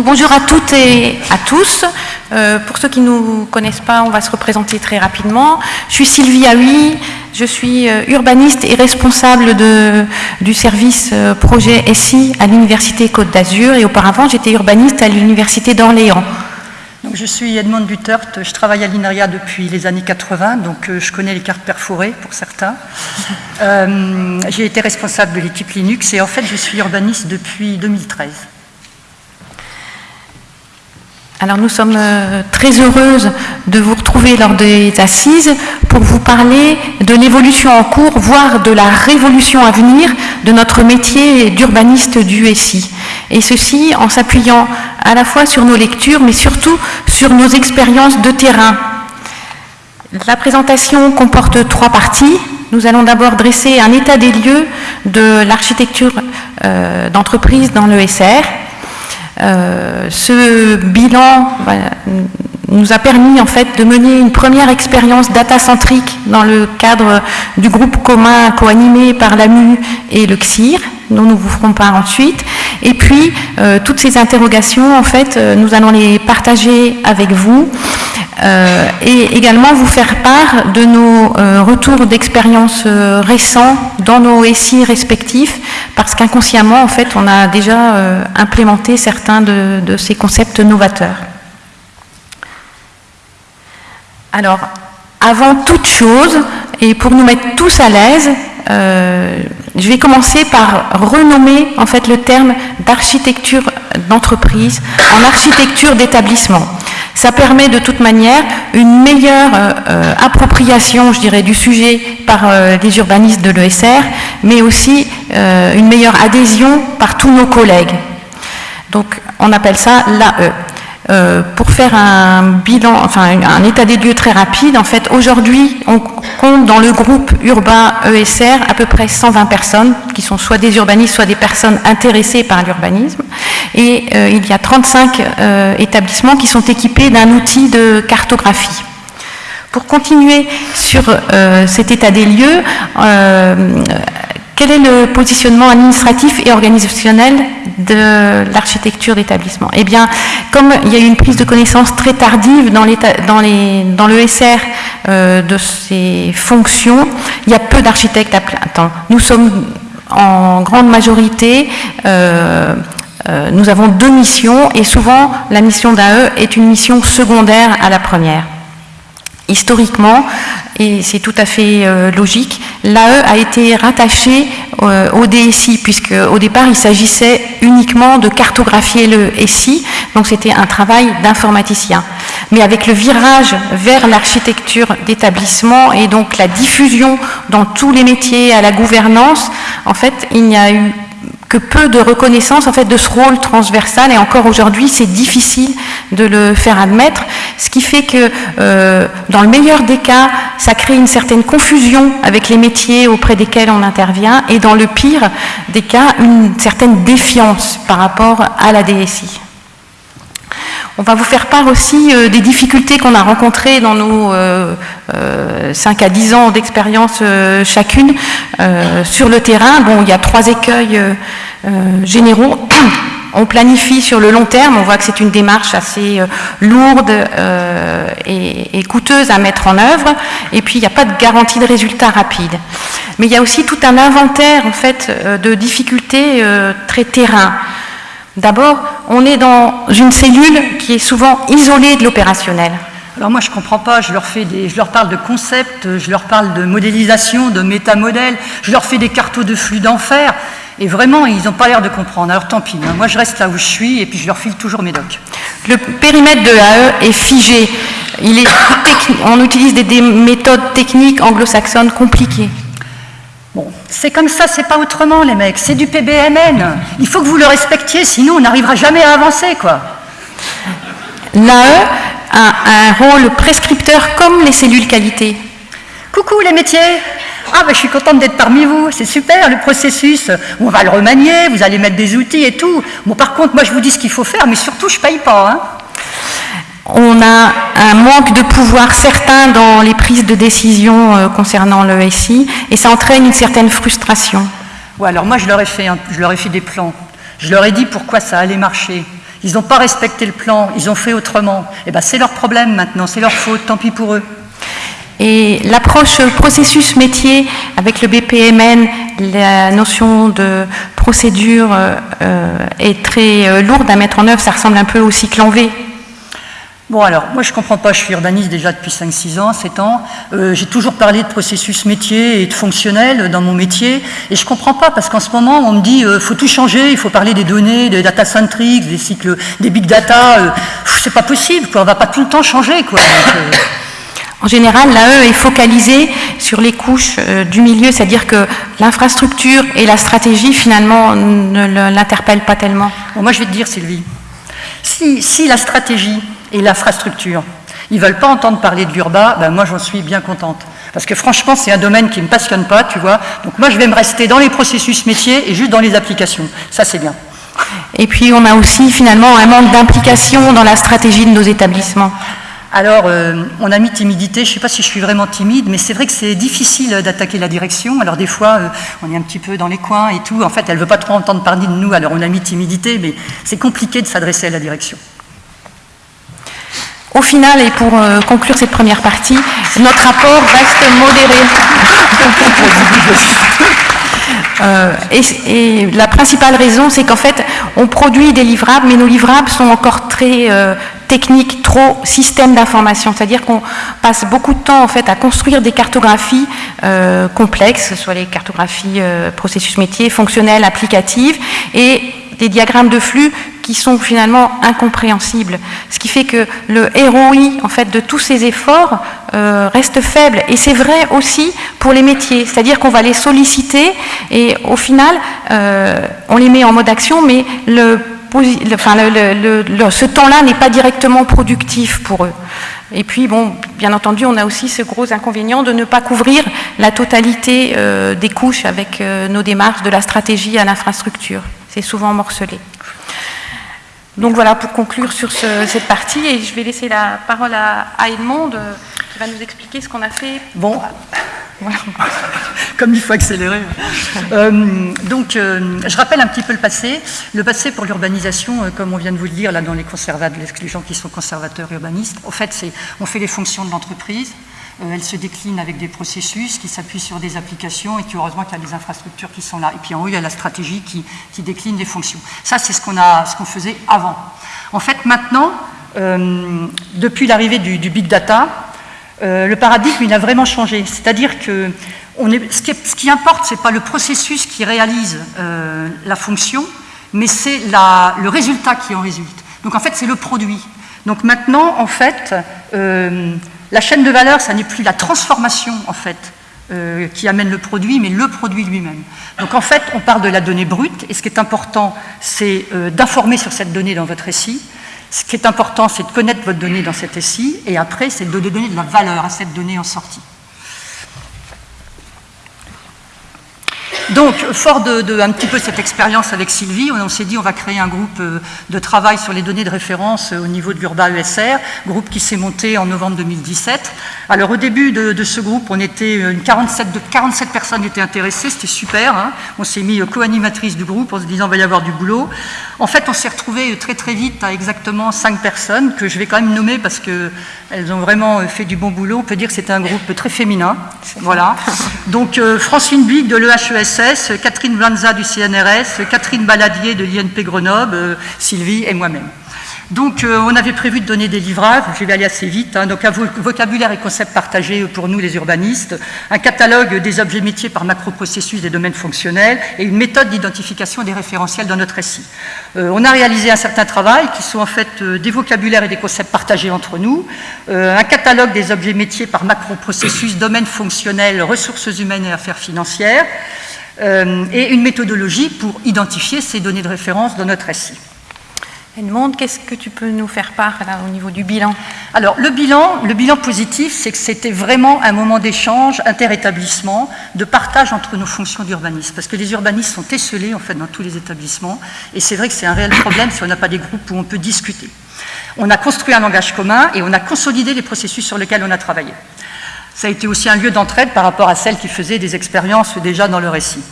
Bonjour à toutes et à tous. Euh, pour ceux qui ne nous connaissent pas, on va se représenter très rapidement. Je suis Sylvie Aoui, je suis euh, urbaniste et responsable du service euh, projet SI à l'Université Côte d'Azur et auparavant j'étais urbaniste à l'Université d'Orléans. Donc, je suis Edmond Butert, je travaille à l'INRIA depuis les années 80, donc je connais les cartes perforées pour certains. J'ai été responsable de l'équipe Linux et en fait je suis urbaniste depuis 2013. Alors nous sommes euh, très heureuses de vous retrouver lors des assises pour vous parler de l'évolution en cours, voire de la révolution à venir de notre métier d'urbaniste du SI. Et ceci en s'appuyant à la fois sur nos lectures, mais surtout sur nos expériences de terrain. La présentation comporte trois parties. Nous allons d'abord dresser un état des lieux de l'architecture euh, d'entreprise dans l'ESR, euh, ce bilan nous a permis en fait de mener une première expérience data-centrique dans le cadre du groupe commun co-animé par l'AMU et le CSIR, dont nous vous ferons part ensuite. Et puis, euh, toutes ces interrogations, en fait, euh, nous allons les partager avec vous euh, et également vous faire part de nos retours d'expérience récents dans nos SI respectifs, parce qu'inconsciemment, en fait, on a déjà implémenté certains de, de ces concepts novateurs. Alors, avant toute chose, et pour nous mettre tous à l'aise, euh, je vais commencer par renommer en fait le terme d'architecture d'entreprise en architecture d'établissement. Ça permet de toute manière une meilleure euh, appropriation, je dirais, du sujet par euh, les urbanistes de l'ESR, mais aussi une meilleure adhésion par tous nos collègues. Donc on appelle ça l'AE. Euh, pour faire un bilan, enfin un état des lieux très rapide, en fait, aujourd'hui, on compte dans le groupe urbain ESR à peu près 120 personnes qui sont soit des urbanistes, soit des personnes intéressées par l'urbanisme. Et euh, il y a 35 euh, établissements qui sont équipés d'un outil de cartographie. Pour continuer sur cet état des lieux, quel est le positionnement administratif et organisationnel de l'architecture d'établissement? Eh bien, comme il y a eu une prise de connaissance très tardive dans, dans, le SR euh, de ces fonctions, il y a peu d'architectes à plein temps. Nous sommes en grande majorité euh, euh, nous avons deux missions et souvent la mission d'AE est une mission secondaire à la première. Historiquement, et c'est tout à fait euh, logique, l'AE a été rattaché euh, au DSI, puisque au départ il s'agissait uniquement de cartographier le SI, donc c'était un travail d'informaticien. Mais avec le virage vers l'architecture d'établissement et donc la diffusion dans tous les métiers à la gouvernance, en fait il n'y a eu que peu de reconnaissance en fait de ce rôle transversal et encore aujourd'hui c'est difficile de le faire admettre, ce qui fait que euh, dans le meilleur des cas ça crée une certaine confusion avec les métiers auprès desquels on intervient et dans le pire des cas une certaine défiance par rapport à la DSI. On va vous faire part aussi euh, des difficultés qu'on a rencontrées dans nos 5 euh, à 10 ans d'expérience chacune sur le terrain. Bon, il y a trois écueils euh, généraux. On planifie sur le long terme, on voit que c'est une démarche assez euh, lourde euh, et, coûteuse à mettre en œuvre, et puis il n'y a pas de garantie de résultat rapide. Mais il y a aussi tout un inventaire en fait de difficultés très terrain. D'abord, on est dans une cellule qui est souvent isolée de l'opérationnel. Alors moi je ne comprends pas, je leur, fais des, je leur parle de concepts, je leur parle de modélisation, de métamodèles, je leur fais des cartos de flux d'enfer, et vraiment, ils n'ont pas l'air de comprendre. Alors tant pis, hein. moi je reste là où je suis et puis je leur file toujours mes docs. Le périmètre de l'AE est figé. Il est on utilise des, méthodes techniques anglo-saxonnes compliquées. Bon, c'est comme ça, c'est pas autrement les mecs, c'est du PBMN. Il faut que vous le respectiez, sinon on n'arrivera jamais à avancer, quoi. L'AE a un rôle prescripteur comme les cellules qualité. Coucou les métiers ah, ben, je suis contente d'être parmi vous, c'est super le processus. On va le remanier, vous allez mettre des outils et tout. Bon, par contre, moi, je vous dis ce qu'il faut faire, mais surtout, je ne paye pas. Hein. On a un manque de pouvoir certain dans les prises de décision euh, concernant le SI et ça entraîne une certaine frustration. Ouais, alors moi, je leur, ai fait je leur ai fait des plans. Je leur ai dit pourquoi ça allait marcher. Ils n'ont pas respecté le plan, ils ont fait autrement. Et eh ben c'est leur problème maintenant, c'est leur faute, tant pis pour eux. Et l'approche processus métier avec le BPMN, la notion de procédure euh, est très euh, lourde à mettre en œuvre. Ça ressemble un peu au cycle en V Bon alors, moi je ne comprends pas, je suis urbaniste déjà depuis 5-6 ans, 7 ans. Euh, j'ai toujours parlé de processus métier et de fonctionnel dans mon métier. Et je ne comprends pas parce qu'en ce moment on me dit il euh, faut tout changer, il faut parler des données, des data centric, des cycles, des big data. Euh, c'est pas possible, quoi. on ne va pas tout le temps changer. Quoi. en général, l'AE est focalisée sur les couches du milieu, c'est-à-dire que l'infrastructure et la stratégie finalement ne l'interpellent pas tellement. moi je vais te dire Sylvie, si, si la stratégie et l'infrastructure. Ils ne veulent pas entendre parler de l'urba, ben moi j'en suis bien contente. Parce que franchement, c'est un domaine qui ne me passionne pas, tu vois. Donc moi, je vais me rester dans les processus métiers et juste dans les applications. Ça, c'est bien. Et puis, on a aussi finalement un manque d'implication dans la stratégie de nos établissements. Alors, euh, on a mis timidité, je ne sais pas si je suis vraiment timide, mais c'est vrai que c'est difficile d'attaquer la direction. Alors des fois, euh, on est un petit peu dans les coins et tout. En fait, elle ne veut pas trop entendre parler de nous, alors on a mis timidité, mais c'est compliqué de s'adresser à la direction. Au final, et pour euh, conclure cette première partie, notre rapport reste modéré. Euh, et, la principale raison, c'est qu'en fait, on produit des livrables, mais nos livrables sont encore très euh, techniques, trop systèmes d'information. C'est-à-dire qu'on passe beaucoup de temps en fait à construire des cartographies complexes, que ce soit les cartographies processus métier, fonctionnelles, applicatives, et des diagrammes de flux qui sont finalement incompréhensibles. Ce qui fait que le ROI en fait, de tous ces efforts euh, reste faible. Et c'est vrai aussi pour les métiers, c'est-à-dire qu'on va les solliciter et au final, euh, on les met en mode action, mais ce temps-là n'est pas directement productif pour eux. Et puis, bon, bien entendu, on a aussi ce gros inconvénient de ne pas couvrir la totalité euh, des couches avec nos démarches de la stratégie à l'infrastructure. C'est souvent morcelé. Donc voilà, pour conclure sur cette partie, et je vais laisser la parole à, Edmond, euh, qui va nous expliquer ce qu'on a fait. Bon, comme il faut accélérer. Euh, donc, euh, je rappelle un petit peu le passé. Le passé pour l'urbanisation, comme on vient de vous le dire là dans les, les gens qui sont conservateurs urbanistes, en fait, c'est on fait les fonctions de l'entreprise, euh, elle se décline avec des processus qui s'appuient sur des applications et qui, heureusement, qu'il y a des infrastructures qui sont là. Et puis en haut, il y a la stratégie qui, décline des fonctions. Ça, c'est ce qu'on faisait avant. En fait, maintenant, euh, depuis l'arrivée du, big data, euh, le paradigme, il a vraiment changé. C'est-à-dire que ce, qui importe, ce n'est pas le processus qui réalise la fonction, mais c'est le résultat qui en résulte. Donc en fait, c'est le produit. Donc maintenant, en fait, la chaîne de valeur, ça n'est plus la transformation, en fait, euh, qui amène le produit, mais le produit lui-même. Donc en fait, on parle de la donnée brute, et ce qui est important, c'est euh, d'informer sur cette donnée dans votre récit. Ce qui est important, c'est de connaître votre donnée dans cet récit, et après, c'est de donner de la valeur à cette donnée en sortie. Donc, fort de, un petit peu cette expérience avec Sylvie, on, s'est dit on va créer un groupe euh, de travail sur les données de référence euh, au niveau de l'Urba ESR, groupe qui s'est monté en novembre 2017. Alors au début de, ce groupe, on était une 47, de 47 personnes étaient intéressées, c'était super. Hein. On s'est mis co-animatrice du groupe en se disant il va y avoir du boulot. En fait, on s'est retrouvé très très vite à exactement 5 personnes que je vais quand même nommer parce qu'elles ont vraiment fait du bon boulot. On peut dire que c'était un groupe très féminin. Voilà. Donc Francine Big de l'EHES Catherine Blanza du CNRS, Catherine Baladier de l'INP Grenoble, euh, Sylvie et moi-même. Donc, euh, on avait prévu de donner des livrages, je vais aller assez vite, hein. donc un vocabulaire et concept partagés pour nous les urbanistes, un catalogue des objets métiers par macro-processus des domaines fonctionnels et une méthode d'identification des référentiels dans notre récit. Euh, on a réalisé un certain travail qui sont en fait des vocabulaires et des concepts partagés entre nous, un catalogue des objets métiers par macro-processus, domaines fonctionnels, ressources humaines et affaires financières, euh, et une méthodologie pour identifier ces données de référence dans notre récit. Edmond, qu'est-ce que tu peux nous faire part au niveau du bilan? Alors, le bilan, le bilan positif, c'est que c'était vraiment un moment d'échange, interétablissement, de partage entre nos fonctions d'urbanisme. Parce que les urbanistes sont esselés, en fait, dans tous les établissements. Et c'est vrai que c'est un réel problème si on n'a pas des groupes où on peut discuter. On a construit un langage commun et on a consolidé les processus sur lesquels on a travaillé. Ça a été aussi un lieu d'entraide par rapport à celles qui faisaient des expériences déjà dans le récit.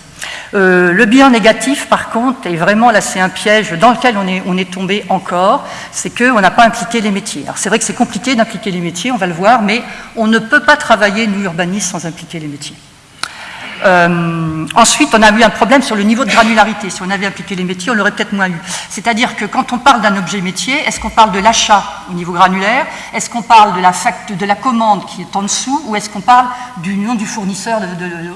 Euh, le bilan négatif, par contre, est vraiment, là c'est un piège dans lequel on est, on est tombé encore, c'est qu'on n'a pas impliqué les métiers. Alors c'est vrai que c'est compliqué d'impliquer les métiers, on va le voir, mais on ne peut pas travailler, nous urbanistes, sans impliquer les métiers. Euh, ensuite, on a eu un problème sur le niveau de granularité. Si on avait appliqué les métiers, on l'aurait peut-être moins eu. C'est-à-dire que quand on parle d'un objet métier, est-ce qu'on parle de l'achat au niveau granulaire? Est-ce qu'on parle de la, de la commande qui est en dessous? Ou est-ce qu'on parle du nom du fournisseur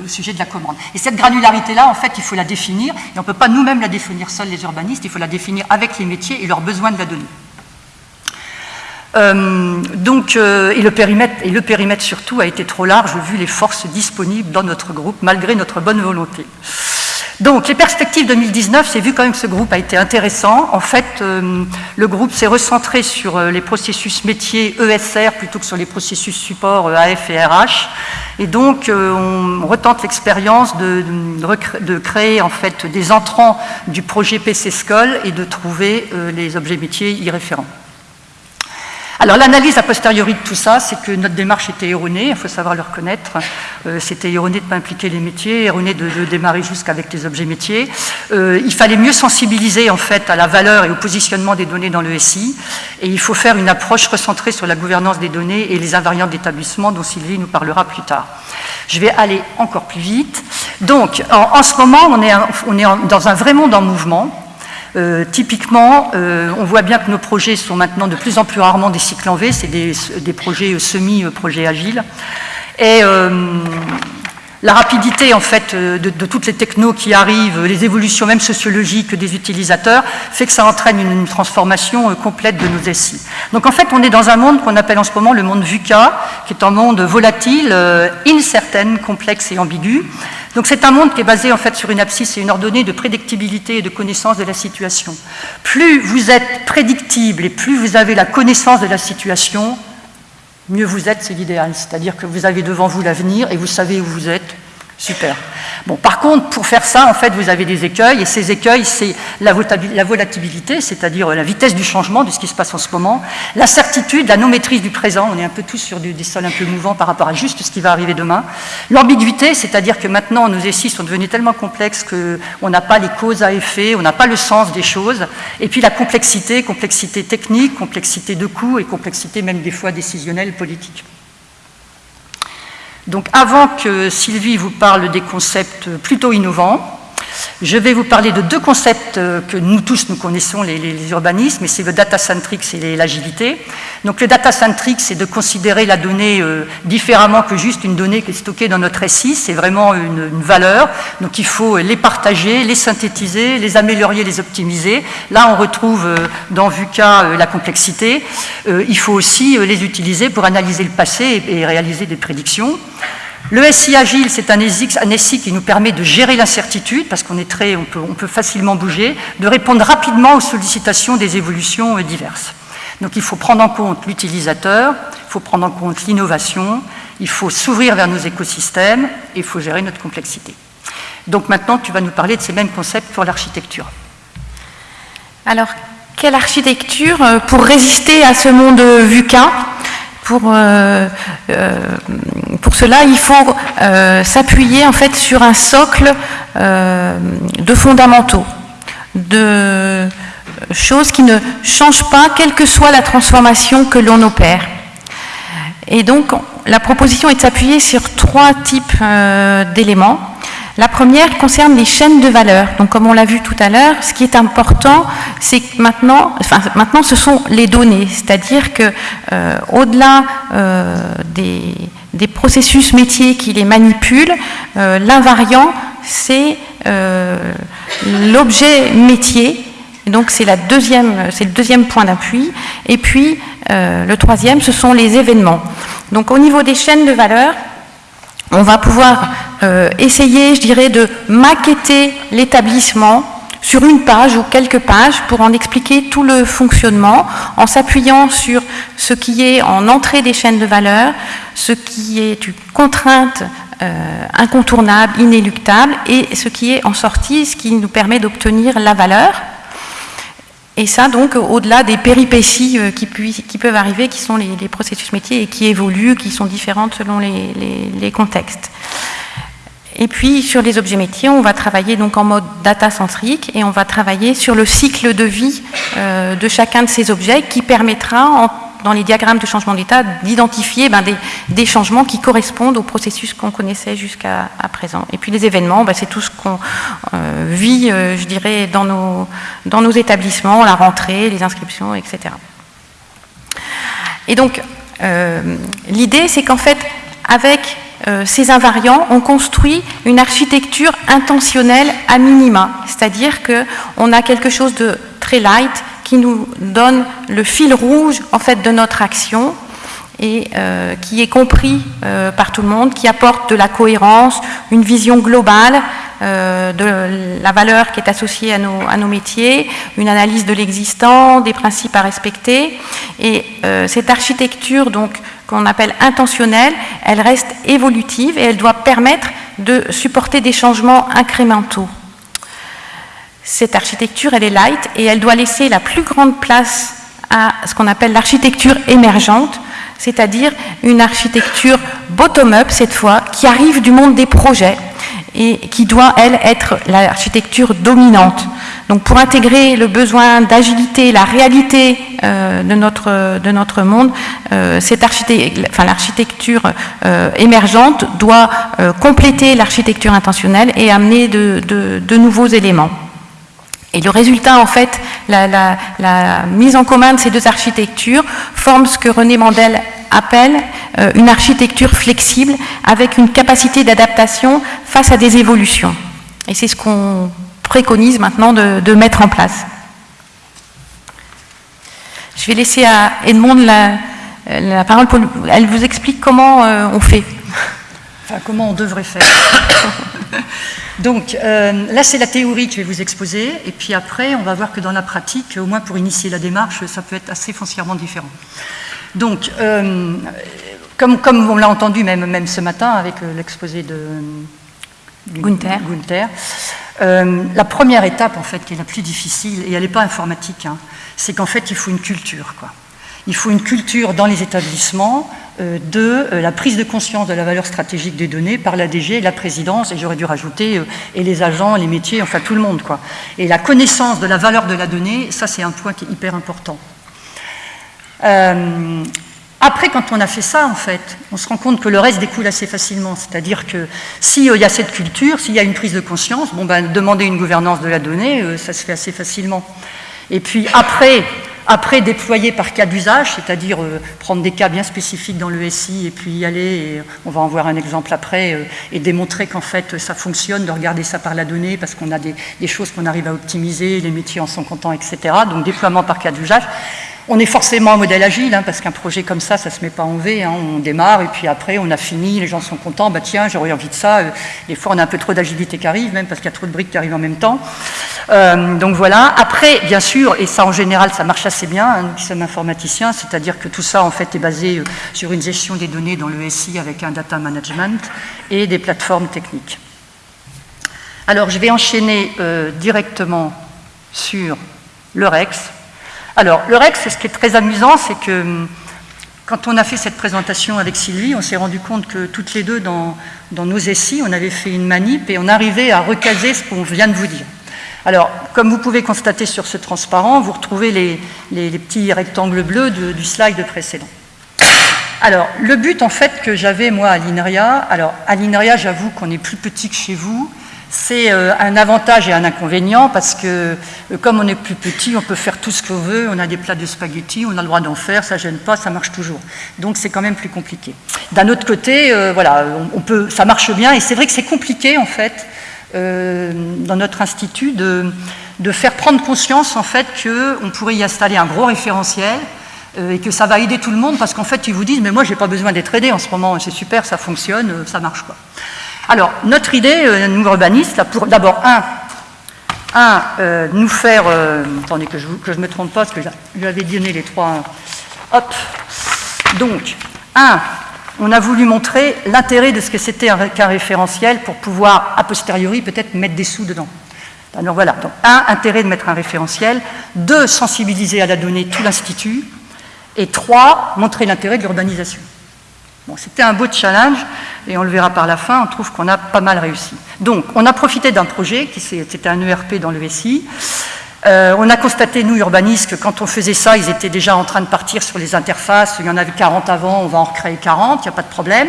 au sujet de la commande? Et cette granularité-là, en fait, il faut la définir. Et on ne peut pas nous-mêmes la définir seuls, les urbanistes. Il faut la définir avec les métiers et leurs besoins de la donnée. Euh, donc, euh, et, le périmètre, surtout a été trop large vu les forces disponibles dans notre groupe, malgré notre bonne volonté. Donc, les perspectives 2019, c'est vu quand même que ce groupe a été intéressant. En fait, euh, le groupe s'est recentré sur les processus métiers ESR plutôt que sur les processus support AF et RH. Et donc, on retente l'expérience de, créer en fait des entrants du projet PC School et de trouver les objets métiers y référents. Alors l'analyse a posteriori de tout ça, c'est que notre démarche était erronée, il faut savoir le reconnaître. Euh, c'était erroné de ne pas impliquer les métiers, erroné de, démarrer jusqu'avec les objets métiers. Euh, il fallait mieux sensibiliser en fait à la valeur et au positionnement des données dans le SI. Et il faut faire une approche recentrée sur la gouvernance des données et les invariants d'établissement dont Sylvie nous parlera plus tard. Je vais aller encore plus vite. Donc en, ce moment, on est, on est dans un vrai monde en mouvement. Euh, typiquement, euh, on voit bien que nos projets sont maintenant de plus en plus rarement des cycles en V, c'est des, projets semi-projets agiles. Et euh, la rapidité en fait de, toutes les technos qui arrivent, les évolutions même sociologiques des utilisateurs, fait que ça entraîne une, transformation complète de nos SI. Donc en fait, on est dans un monde qu'on appelle en ce moment le monde VUCA, qui est un monde volatile, incertain, complexe et ambigu, donc c'est un monde qui est basé en fait sur une abscisse et une ordonnée de prédictibilité et de connaissance de la situation. Plus vous êtes prédictible et plus vous avez la connaissance de la situation, mieux vous êtes, c'est l'idéal. C'est-à-dire que vous avez devant vous l'avenir et vous savez où vous êtes, Super. Bon, par contre, pour faire ça, en fait, vous avez des écueils, et ces écueils, c'est la, volatilité, c'est-à-dire la vitesse du changement de ce qui se passe en ce moment, la certitude, la non-maîtrise du présent, on est un peu tous sur des sols un peu mouvants par rapport à juste ce qui va arriver demain, l'ambiguïté, c'est-à-dire que maintenant, nos essais sont devenus tellement complexes qu'on n'a pas les causes à effet, on n'a pas le sens des choses, et puis la complexité, complexité technique, complexité de coûts, et complexité même des fois décisionnelle, politique. Donc avant que Sylvie vous parle des concepts plutôt innovants, je vais vous parler de deux concepts euh, que nous tous nous connaissons, les, urbanismes, et c'est le data-centric et l'agilité. Donc le data-centric, c'est de considérer la donnée euh, différemment que juste une donnée qui est stockée dans notre SI, c'est vraiment une, valeur. Donc il faut les partager, les synthétiser, les améliorer, les optimiser. Là, on retrouve euh, dans VUCA la complexité. il faut aussi les utiliser pour analyser le passé et réaliser des prédictions. Le SI agile, c'est un, SI qui nous permet de gérer l'incertitude, parce qu'on est très, on peut, facilement bouger, de répondre rapidement aux sollicitations des évolutions euh, diverses. Donc il faut prendre en compte l'utilisateur, il faut prendre en compte l'innovation, il faut s'ouvrir vers nos écosystèmes et il faut gérer notre complexité. Donc maintenant, tu vas nous parler de ces mêmes concepts pour l'architecture. Alors, quelle architecture euh, pour résister à ce monde VUCA? Pour, euh, euh, pour cela, il faut euh, s'appuyer en fait sur un socle de fondamentaux, de choses qui ne changent pas, quelle que soit la transformation que l'on opère. Et donc, la proposition est de s'appuyer sur trois types d'éléments. La première concerne les chaînes de valeur. Donc, comme on l'a vu tout à l'heure, ce qui est important, c'est que maintenant, enfin, maintenant, ce sont les données. C'est-à-dire que, euh, au-delà euh, des, processus métiers qui les manipulent, euh, l'invariant, c'est l'objet métier. Donc, c'est le deuxième point d'appui. Et puis, le troisième, ce sont les événements. Donc, au niveau des chaînes de valeur, on va pouvoir euh, essayer, je dirais, de maqueter l'établissement sur une page ou quelques pages pour en expliquer tout le fonctionnement en s'appuyant sur ce qui est en entrée des chaînes de valeur, ce qui est une contrainte euh, incontournable, inéluctable, et ce qui est en sortie, ce qui nous permet d'obtenir la valeur. Et ça, donc, au-delà des péripéties euh, qui, peuvent arriver, qui sont les, processus métiers et qui évoluent, qui sont différentes selon les, contextes. Et puis sur les objets métiers, on va travailler donc en mode data centrique et on va travailler sur le cycle de vie de chacun de ces objets qui permettra en dans les diagrammes de changement d'état, d'identifier ben, des, changements qui correspondent au processus qu'on connaissait jusqu'à présent. Et puis les événements, ben, c'est tout ce qu'on euh, vit, euh, je dirais, dans nos, établissements, la rentrée, les inscriptions, etc. Et donc, euh, l'idée, c'est qu'en fait, avec ces invariants, on construit une architecture intentionnelle à minima, c'est-à-dire qu'on a quelque chose de très light, qui nous donne le fil rouge en fait de notre action et euh, qui est compris euh, par tout le monde, qui apporte de la cohérence, une vision globale euh, de la valeur qui est associée à nos, métiers, une analyse de l'existant, des principes à respecter. Et cette architecture qu'on appelle intentionnelle, elle reste évolutive et elle doit permettre de supporter des changements incrémentaux. Cette architecture, elle est light et elle doit laisser la plus grande place à ce qu'on appelle l'architecture émergente, c'est-à-dire une architecture bottom-up cette fois, qui arrive du monde des projets et qui doit, elle, être l'architecture dominante. Donc pour intégrer le besoin d'agilité, la réalité euh, de, notre, de notre monde, euh, enfin, l'architecture euh, émergente doit compléter l'architecture intentionnelle et amener de, de nouveaux éléments. Et le résultat, en fait, la, mise en commun de ces deux architectures forme ce que René Mandel appelle euh, une architecture flexible avec une capacité d'adaptation face à des évolutions. Et c'est ce qu'on préconise maintenant de, mettre en place. Je vais laisser à Edmond la, parole pour... Elle vous explique comment euh, on fait. Enfin, comment on devrait faire. Donc euh, là, c'est la théorie que je vais vous exposer, et puis après, on va voir que dans la pratique, au moins pour initier la démarche, ça peut être assez foncièrement différent. Donc, euh, comme, comme, on l'a entendu même, même ce matin avec euh, l'exposé de Gunther, Gunther la première étape, en fait, qui est la plus difficile, et elle n'est pas informatique, hein, c'est qu'en fait, il faut une culture. Quoi. Il faut une culture dans les établissements euh, de euh, la prise de conscience de la valeur stratégique des données par la DG, la présidence, et j'aurais dû rajouter, euh, et les agents, les métiers, enfin tout le monde. Et la connaissance de la valeur de la donnée, ça c'est un point qui est hyper important. après, quand on a fait ça, en fait, on se rend compte que le reste découle assez facilement. C'est-à-dire que s'il y a cette culture, s'il y a une prise de conscience, bon ben, demander une gouvernance de la donnée, ça se fait assez facilement. Et puis après, après, déployer par cas d'usage, c'est-à-dire euh, prendre des cas bien spécifiques dans le SI et puis y aller, et on va en voir un exemple après, euh, et démontrer qu'en fait ça fonctionne, de regarder ça par la donnée, parce qu'on a des, des choses qu'on arrive à optimiser, les métiers en sont contents, etc. Donc déploiement par cas d'usage. On est forcément en modèle agile, hein, parce qu'un projet comme ça, ça ne se met pas en V. Hein. on démarre et puis après, on a fini, les gens sont contents. Bah tiens, j'aurais envie de ça. Euh, des fois, on a un peu trop d'agilité qui arrive, même parce qu'il y a trop de briques qui arrivent en même temps. Euh, donc voilà. Après, bien sûr, et ça en général, ça marche assez bien, hein, nous qui sommes informaticiens, c'est-à-dire que tout ça, en fait, est basé euh, sur une gestion des données dans le SI avec un data management et des plateformes techniques. Alors, je vais enchaîner directement sur le REX. Alors, le REX, ce qui est très amusant, c'est que hum, quand on a fait cette présentation avec Sylvie, on s'est rendu compte que toutes les deux, dans, nos essais, on avait fait une manip et on arrivait à recaser ce qu'on vient de vous dire. Alors, comme vous pouvez constater sur ce transparent, vous retrouvez les, petits rectangles bleus du slide précédent. Alors, le but, en fait, que j'avais, moi, à l'INRIA, alors, à l'INRIA, j'avoue qu'on est plus petit que chez vous, c'est euh, un avantage et un inconvénient parce que euh, comme on est plus petit, on peut faire tout ce qu'on veut, on a des plats de spaghettis, on a le droit d'en faire, ça gêne pas, ça marche toujours. Donc c'est quand même plus compliqué. D'un autre côté, euh, voilà, on, peut, ça marche bien et c'est vrai que c'est compliqué en fait dans notre institut de, de, faire prendre conscience en fait qu'on pourrait y installer un gros référentiel et que ça va aider tout le monde parce qu'en fait ils vous disent mais moi j'ai pas besoin d'être aidé en ce moment, c'est super, ça fonctionne, ça marche quoi. Alors, notre idée, euh, nous urbanistes, pour d'abord, un, euh, nous faire... Euh, attendez que je ne me trompe pas, parce que je lui avais donné les trois... Hop Donc, un, on a voulu montrer l'intérêt de ce que c'était qu'un référentiel pour pouvoir, a posteriori, peut-être mettre des sous dedans. Alors voilà, donc un, intérêt de mettre un référentiel, deux, sensibiliser à la donnée tout l'Institut, et trois, montrer l'intérêt de l'urbanisation. Bon, c'était un beau challenge, et on le verra par la fin, on trouve qu'on a pas mal réussi. Donc, on a profité d'un projet, qui c'était un ERP dans le SI, euh, on a constaté, nous, urbanistes, que quand on faisait ça, ils étaient déjà en train de partir sur les interfaces. Il y en avait 40 avant, on va en recréer 40, il n'y a pas de problème.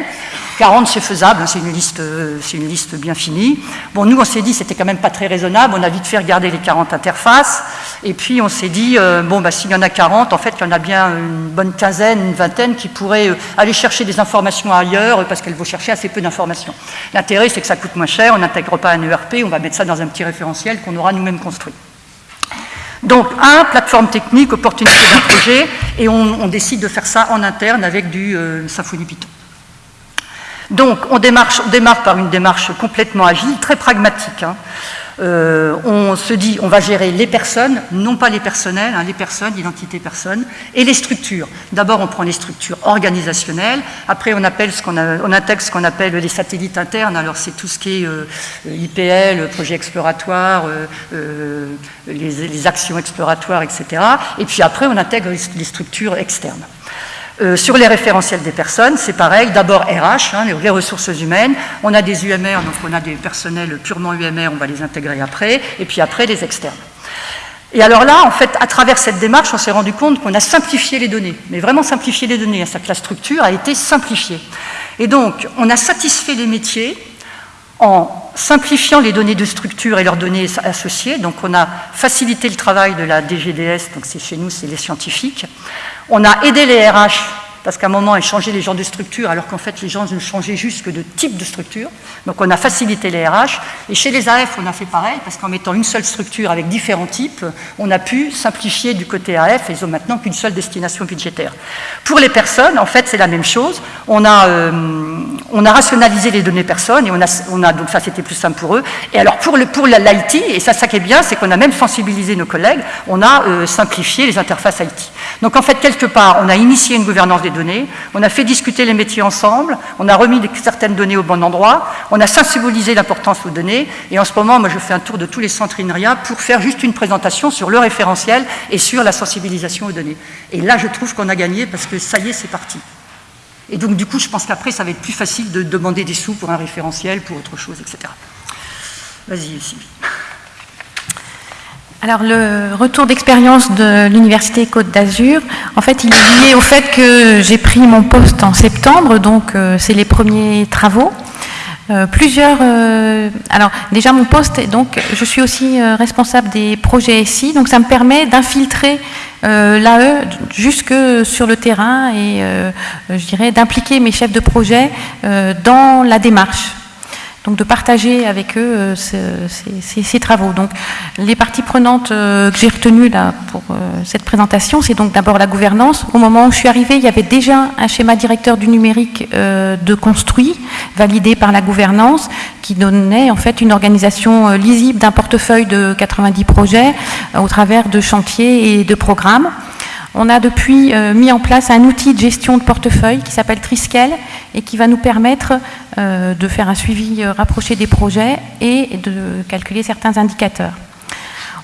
40, c'est faisable, hein, c'est une, liste, euh, une liste bien finie. Bon, nous, on s'est dit, c'était quand même pas très raisonnable. On a vite fait regarder les 40 interfaces. Et puis, on s'est dit, euh, bon, bah, s'il y en a 40, en fait, il y en a bien une bonne quinzaine, une vingtaine qui pourraient aller chercher des informations ailleurs parce qu'elles vont chercher assez peu d'informations. L'intérêt, c'est que ça coûte moins cher, on n'intègre pas un ERP, on va mettre ça dans un petit référentiel qu'on aura nous-mêmes construit. Donc, un, plateforme technique, opportunité d'un projet, et on, décide de faire ça en interne avec du euh, Symfony Python. Donc, on, démarre par une démarche complètement agile, très pragmatique. Hein. Euh, on se dit, on va gérer les personnes, non pas les personnels, hein, les personnes, l'identité personne, et les structures. D'abord, on prend les structures organisationnelles, après on, intègre ce qu'on appelle les satellites internes, alors c'est tout ce qui est euh, IPL, projet exploratoire, euh, les, actions exploratoires, etc. Et puis après, on intègre les structures externes. Euh, sur les référentiels des personnes, c'est pareil, d'abord RH, hein, les ressources humaines, on a des UMR, donc on a des personnels purement UMR, on va les intégrer après, et puis après les externes. Et alors là, en fait, à travers cette démarche, on s'est rendu compte qu'on a simplifié les données, mais vraiment simplifié les données, hein, que la structure a été simplifiée. Et donc, on a satisfait les métiers en simplifiant les données de structure et leurs données associées. Donc on a facilité le travail de la DGDS, donc c'est chez nous, c'est les scientifiques. On a aidé les RH parce qu'à un moment, elles changeaient les gens de structure, alors qu'en fait, les gens ne changeaient juste que de type de structure. Donc, on a facilité les RH. Et chez les AF, on a fait pareil, parce qu'en mettant une seule structure avec différents types, on a pu simplifier du côté AF, ils ont maintenant qu'une seule destination budgétaire. Pour les personnes, en fait, c'est la même chose. On a, euh, on a rationalisé les données personnes, et on a, on a donc ça, c'était plus simple pour eux. Et alors, pour, l'IT, et ça, ça qui est bien, c'est qu'on a même sensibilisé nos collègues, on a euh, simplifié les interfaces IT. Donc, en fait, quelque part, on a initié une gouvernance des on a fait discuter les métiers ensemble, on a remis certaines données au bon endroit, on a sensibilisé l'importance aux données, et en ce moment, moi je fais un tour de tous les centres pour faire juste une présentation sur le référentiel et sur la sensibilisation aux données. Et là, je trouve qu'on a gagné parce que ça y est, c'est parti. Et donc, du coup, je pense qu'après, ça va être plus facile de demander des sous pour un référentiel, pour autre chose, etc. Vas-y, Sylvie. Alors le retour d'expérience de l'Université Côte d'Azur, en fait, il est lié au fait que j'ai pris mon poste en septembre, donc euh, c'est les premiers travaux. Euh, plusieurs. Euh, alors déjà mon poste, donc je suis aussi responsable des projets SI, donc ça me permet d'infiltrer l'AE jusque sur le terrain et je dirais d'impliquer mes chefs de projet dans la démarche donc de partager avec eux euh, ces, travaux. Donc les parties prenantes euh, que j'ai retenues là pour euh, cette présentation, c'est donc d'abord la gouvernance. Au moment où je suis arrivée, il y avait déjà un schéma directeur du numérique de construit, validé par la gouvernance, qui donnait en fait une organisation lisible d'un portefeuille de 90 projets au travers de chantiers et de programmes. On a depuis euh, mis en place un outil de gestion de portefeuille qui s'appelle Triskel et qui va nous permettre euh, de faire un suivi euh, rapproché des projets et de calculer certains indicateurs.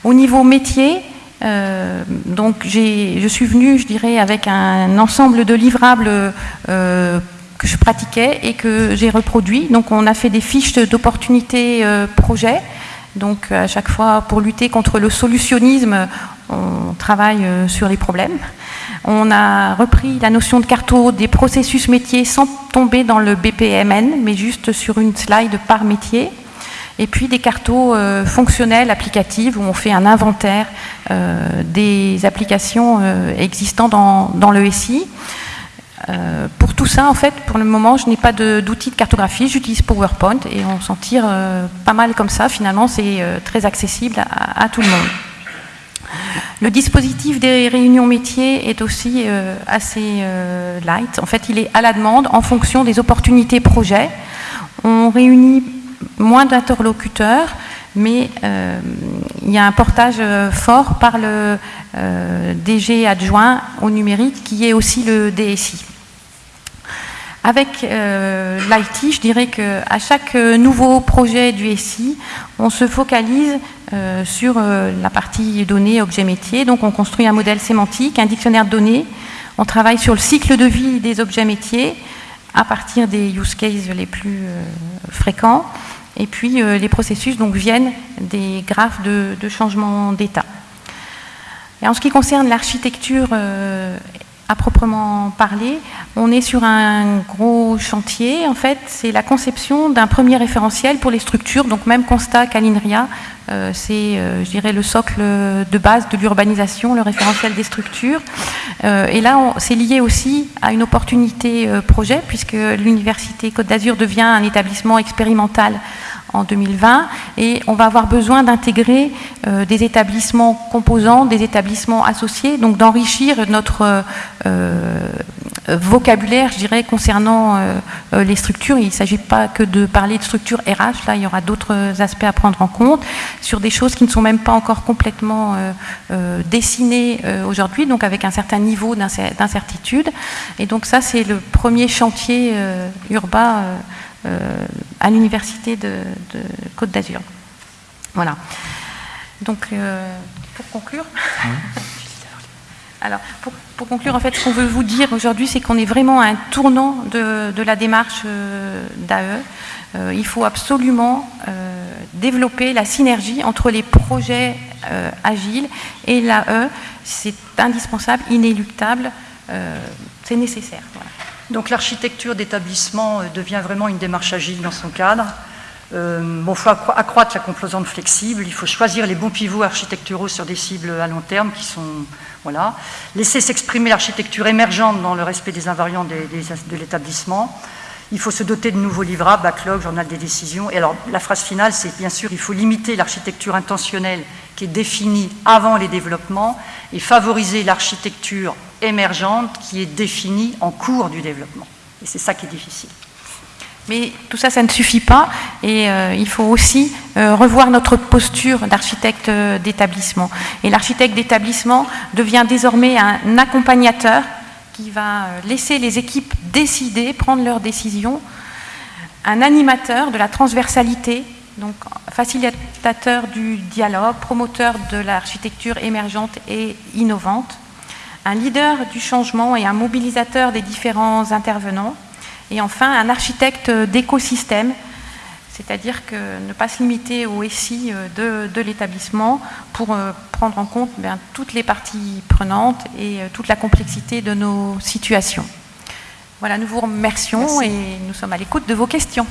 Au niveau métier, je suis venue, je dirais, avec un ensemble de livrables que je pratiquais et que j'ai reproduit. Donc on a fait des fiches d'opportunités projet. Donc à chaque fois, pour lutter contre le solutionnisme, on travaille euh, sur les problèmes. On a repris la notion de carto des processus métiers sans tomber dans le BPMN, mais juste sur une slide par métier. Et puis des cartos euh, fonctionnels, applicatives, où on fait un inventaire euh, des applications existantes dans, le SI. pour tout ça, en fait, pour le moment, je n'ai pas d'outil de, cartographie, j'utilise PowerPoint et on s'en tire pas mal comme ça. Finalement, c'est très accessible à, tout le monde. Le dispositif des réunions métiers est aussi euh, assez euh, light. En fait, il est à la demande en fonction des opportunités projets. On réunit moins d'interlocuteurs, mais euh, il y a un portage fort par le DG adjoint au numérique qui est aussi le DSI. Avec euh, l'IT, je dirais qu'à chaque euh, nouveau projet du SI, on se focalise euh, sur la partie données, objets métiers. Donc on construit un modèle sémantique, un dictionnaire de données. On travaille sur le cycle de vie des objets métiers à partir des use cases les plus fréquents. Et puis les processus donc, viennent des graphes de, de changement d'état. En ce qui concerne l'architecture à proprement parler, on est sur un gros chantier. En fait, c'est la conception d'un premier référentiel pour les structures. Donc, même constat qu'à l'INRIA, euh, c'est, euh, je dirais, le socle de base de l'urbanisation, le référentiel des structures. Euh, et là, c'est lié aussi à une opportunité projet, puisque l'Université Côte d'Azur devient un établissement expérimental en 2020 et on va avoir besoin d'intégrer euh, des établissements composants, des établissements associés, donc d'enrichir notre euh, vocabulaire, je dirais, concernant euh, les structures. Il ne s'agit pas que de parler de structure RH, là il y aura d'autres aspects à prendre en compte sur des choses qui ne sont même pas encore complètement dessinées aujourd'hui, donc avec un certain niveau d'incertitude. Et donc ça c'est le premier chantier urbain euh, à l'université de, Côte d'Azur. Voilà. Donc, euh, pour conclure, alors, pour, conclure, en fait, ce qu'on veut vous dire aujourd'hui, c'est qu'on est vraiment à un tournant de, la démarche euh, d'AE. il faut absolument développer la synergie entre les projets agiles et l'AE. C'est indispensable, inéluctable, c'est nécessaire. Donc l'architecture d'établissement euh, devient vraiment une démarche agile dans son cadre. Euh, il faut accroître la composante flexible, il faut choisir les bons pivots architecturaux sur des cibles à long terme qui sont... Voilà. Laisser s'exprimer l'architecture émergente dans le respect des invariants de l'établissement. Il faut se doter de nouveaux livrables, backlog, journal des décisions. Et alors, la phrase finale, c'est bien sûr, il faut limiter l'architecture intentionnelle qui est définie avant les développements et favoriser l'architecture émergente qui est définie en cours du développement. Et c'est ça qui est difficile. Mais tout ça, ça ne suffit pas et euh, il faut aussi euh, revoir notre posture d'architecte euh, d'établissement. Et l'architecte d'établissement devient désormais un accompagnateur qui va laisser les équipes décider, prendre leurs décisions, un animateur de la transversalité, donc facilitateur du dialogue, promoteur de l'architecture émergente et innovante, un leader du changement et un mobilisateur des différents intervenants, et enfin un architecte d'écosystème, c'est-à-dire que ne pas se limiter au SI euh, de, l'établissement pour euh, prendre en compte bien, toutes les parties prenantes et euh, toute la complexité de nos situations. Voilà, nous vous remercions et nous sommes à l'écoute de vos questions.